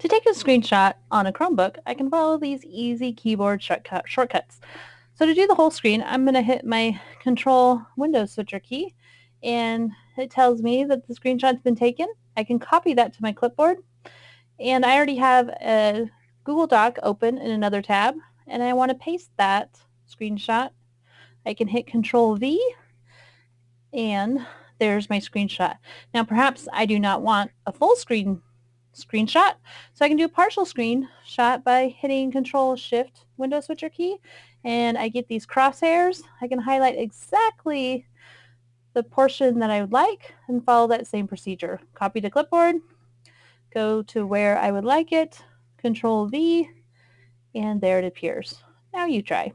To take a screenshot on a Chromebook, I can follow these easy keyboard shortcut shortcuts. So to do the whole screen, I'm going to hit my Control Windows Switcher key, and it tells me that the screenshot's been taken. I can copy that to my clipboard, and I already have a Google Doc open in another tab, and I want to paste that screenshot. I can hit Control V, and there's my screenshot. Now perhaps I do not want a full screen screenshot, so I can do a partial screenshot by hitting Control Shift Window Switcher key, and I get these crosshairs. I can highlight exactly the portion that I would like and follow that same procedure. Copy to clipboard, go to where I would like it, Control V, and there it appears. Now you try.